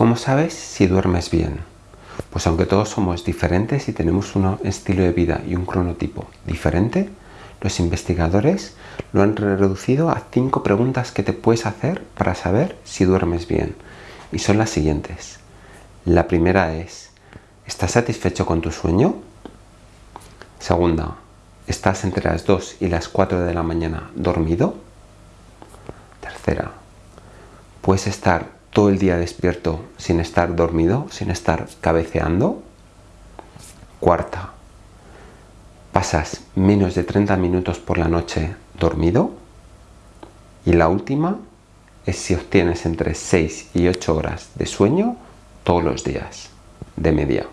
¿Cómo sabes si duermes bien? Pues aunque todos somos diferentes y tenemos un estilo de vida y un cronotipo diferente, los investigadores lo han reducido a cinco preguntas que te puedes hacer para saber si duermes bien. Y son las siguientes. La primera es, ¿estás satisfecho con tu sueño? Segunda, ¿estás entre las 2 y las 4 de la mañana dormido? Tercera, ¿puedes estar todo el día despierto sin estar dormido, sin estar cabeceando? Cuarta, pasas menos de 30 minutos por la noche dormido. Y la última es si obtienes entre 6 y 8 horas de sueño todos los días, de media.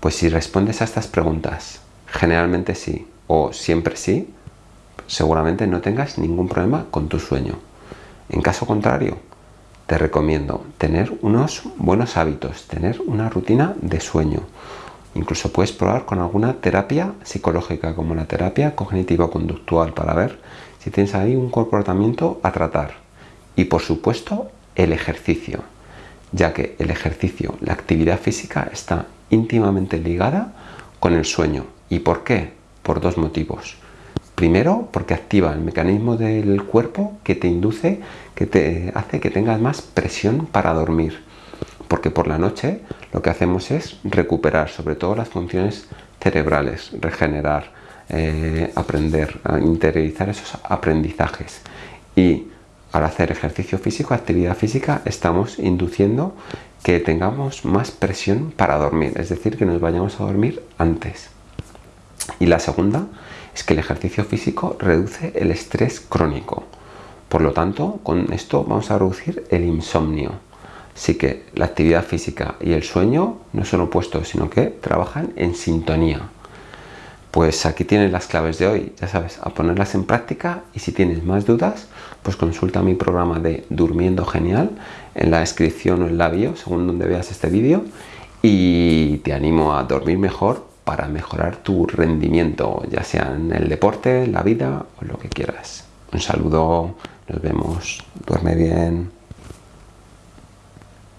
Pues si respondes a estas preguntas, generalmente sí o siempre sí, seguramente no tengas ningún problema con tu sueño. En caso contrario, te recomiendo tener unos buenos hábitos, tener una rutina de sueño, Incluso puedes probar con alguna terapia psicológica, como la terapia cognitivo-conductual, para ver si tienes ahí un comportamiento a tratar. Y por supuesto, el ejercicio, ya que el ejercicio, la actividad física, está íntimamente ligada con el sueño. ¿Y por qué? Por dos motivos. Primero, porque activa el mecanismo del cuerpo que te induce, que te hace que tengas más presión para dormir porque por la noche lo que hacemos es recuperar sobre todo las funciones cerebrales, regenerar, eh, aprender, interiorizar esos aprendizajes y al hacer ejercicio físico, actividad física, estamos induciendo que tengamos más presión para dormir, es decir, que nos vayamos a dormir antes. Y la segunda es que el ejercicio físico reduce el estrés crónico. Por lo tanto, con esto vamos a reducir el insomnio. Así que la actividad física y el sueño no son opuestos, sino que trabajan en sintonía. Pues aquí tienes las claves de hoy, ya sabes, a ponerlas en práctica y si tienes más dudas, pues consulta mi programa de Durmiendo Genial en la descripción o en la bio, según donde veas este vídeo, y te animo a dormir mejor para mejorar tu rendimiento, ya sea en el deporte, la vida o lo que quieras. Un saludo, nos vemos, duerme bien.